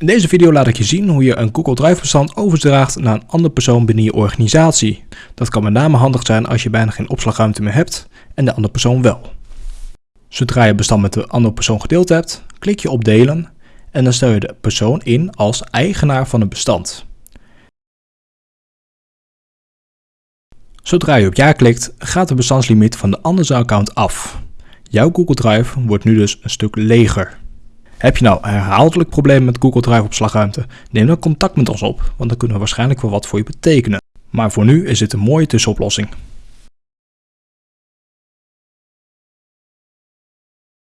In deze video laat ik je zien hoe je een Google Drive bestand overdraagt naar een andere persoon binnen je organisatie. Dat kan met name handig zijn als je bijna geen opslagruimte meer hebt en de andere persoon wel. Zodra je het bestand met de andere persoon gedeeld hebt, klik je op delen en dan stel je de persoon in als eigenaar van het bestand. Zodra je op ja klikt, gaat de bestandslimiet van de andere account af. Jouw Google Drive wordt nu dus een stuk leger. Heb je nou herhaaldelijk problemen met Google Drive opslagruimte? Neem dan contact met ons op, want dan kunnen we waarschijnlijk wel wat voor je betekenen. Maar voor nu is dit een mooie tussenoplossing.